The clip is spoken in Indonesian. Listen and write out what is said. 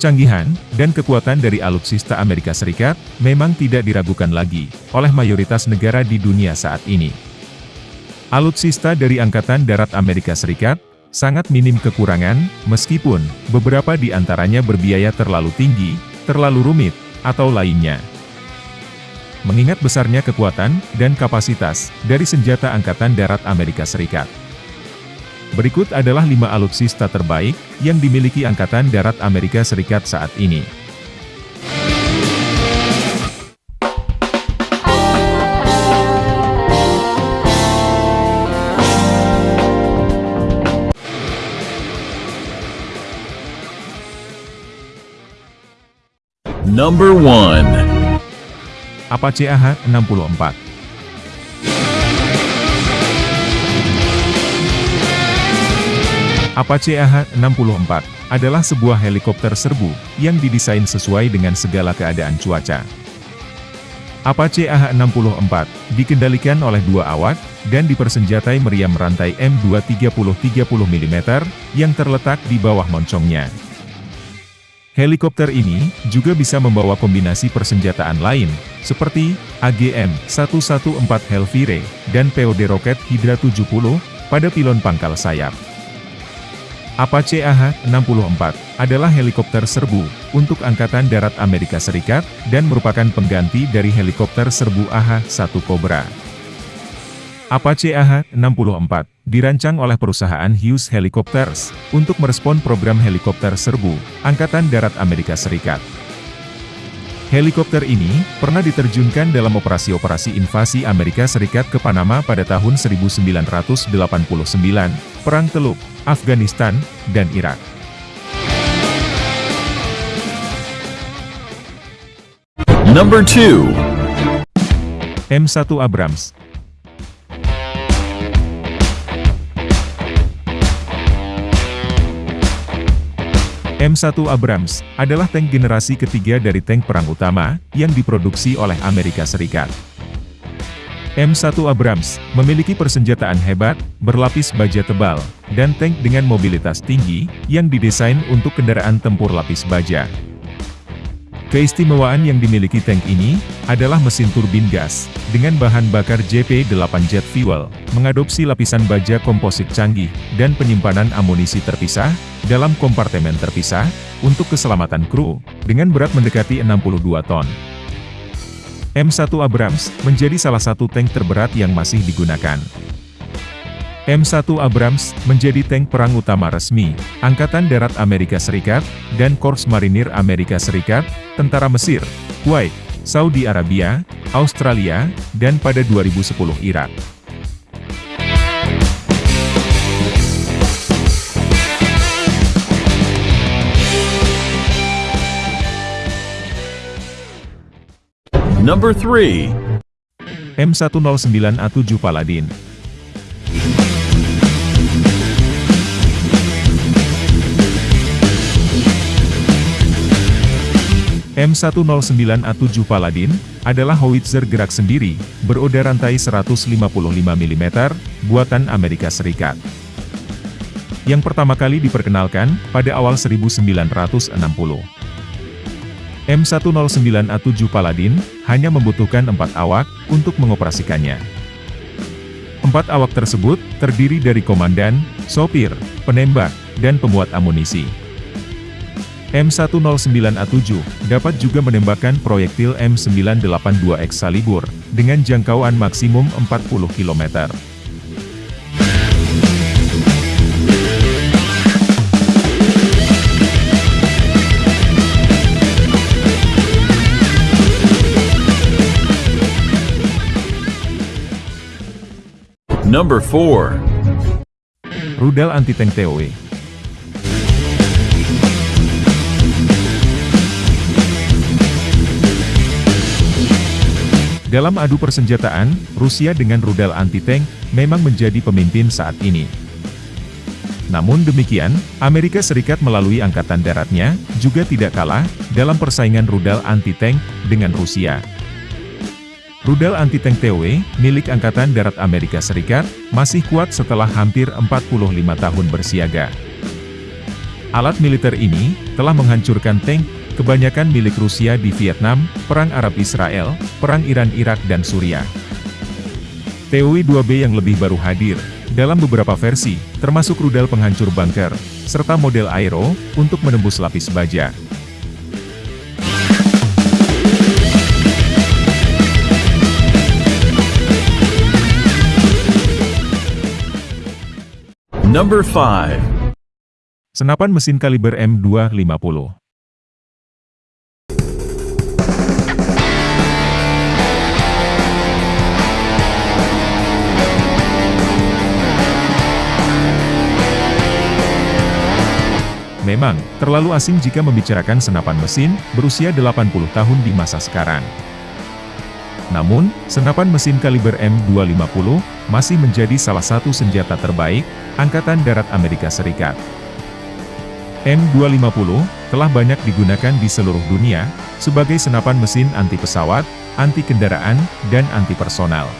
Kecanggihan dan kekuatan dari alutsista Amerika Serikat memang tidak diragukan lagi oleh mayoritas negara di dunia saat ini. Alutsista dari Angkatan Darat Amerika Serikat sangat minim kekurangan, meskipun beberapa di antaranya berbiaya terlalu tinggi, terlalu rumit, atau lainnya. Mengingat besarnya kekuatan dan kapasitas dari senjata Angkatan Darat Amerika Serikat. Berikut adalah lima alutsista terbaik yang dimiliki Angkatan Darat Amerika Serikat saat ini. Number 1. Apache AH-64 Apache AH-64 adalah sebuah helikopter serbu yang didesain sesuai dengan segala keadaan cuaca. Apache AH-64 dikendalikan oleh dua awak dan dipersenjatai meriam rantai M2 30-30 mm yang terletak di bawah moncongnya. Helikopter ini juga bisa membawa kombinasi persenjataan lain, seperti AGM-114 Hellfire dan POD roket Hydra 70 pada pilon pangkal sayap. Apache AH-64 adalah helikopter serbu untuk Angkatan Darat Amerika Serikat dan merupakan pengganti dari helikopter serbu AH-1 Cobra. Apache AH-64 dirancang oleh perusahaan Hughes Helicopters untuk merespon program helikopter serbu Angkatan Darat Amerika Serikat. Helikopter ini pernah diterjunkan dalam operasi-operasi invasi Amerika Serikat ke Panama pada tahun 1989, Perang Teluk, Afghanistan, dan Irak. Number 2. M1 Abrams M1 Abrams adalah tank generasi ketiga dari tank perang utama yang diproduksi oleh Amerika Serikat. M1 Abrams memiliki persenjataan hebat, berlapis baja tebal, dan tank dengan mobilitas tinggi yang didesain untuk kendaraan tempur lapis baja. Keistimewaan yang dimiliki tank ini adalah mesin turbin gas dengan bahan bakar JP8 jet fuel, mengadopsi lapisan baja komposit canggih dan penyimpanan amunisi terpisah dalam kompartemen terpisah untuk keselamatan kru dengan berat mendekati 62 ton. M1 Abrams menjadi salah satu tank terberat yang masih digunakan. M1 Abrams menjadi tank perang utama resmi, Angkatan Darat Amerika Serikat, dan Korps Marinir Amerika Serikat, Tentara Mesir, Kuwait, Saudi Arabia, Australia, dan pada 2010 Irak. Number 3. M109A7 Paladin M109A7 Paladin, adalah howitzer gerak sendiri, beroda rantai 155 mm, buatan Amerika Serikat. Yang pertama kali diperkenalkan, pada awal 1960. M109A7 Paladin, hanya membutuhkan empat awak, untuk mengoperasikannya. Empat awak tersebut, terdiri dari komandan, sopir, penembak, dan pemuat amunisi. M109A7 dapat juga menembakkan proyektil M982 Excalibur dengan jangkauan maksimum 40 km. Number 4. Rudal anti-tank TOW Dalam adu persenjataan, Rusia dengan rudal anti-tank memang menjadi pemimpin saat ini. Namun demikian, Amerika Serikat melalui Angkatan Daratnya juga tidak kalah dalam persaingan rudal anti-tank dengan Rusia. Rudal anti-tank TOW milik Angkatan Darat Amerika Serikat masih kuat setelah hampir 45 tahun bersiaga. Alat militer ini telah menghancurkan tank, kebanyakan milik Rusia di Vietnam, Perang Arab-Israel, Perang Iran-Irak dan Suriah. TOW-2B yang lebih baru hadir, dalam beberapa versi, termasuk rudal penghancur bunker, serta model aero, untuk menembus lapis baja. Number 5. Senapan mesin kaliber M250 Memang, terlalu asing jika membicarakan senapan mesin, berusia 80 tahun di masa sekarang. Namun, senapan mesin kaliber M250, masih menjadi salah satu senjata terbaik, Angkatan Darat Amerika Serikat. M250, telah banyak digunakan di seluruh dunia, sebagai senapan mesin anti pesawat, anti kendaraan, dan anti personal.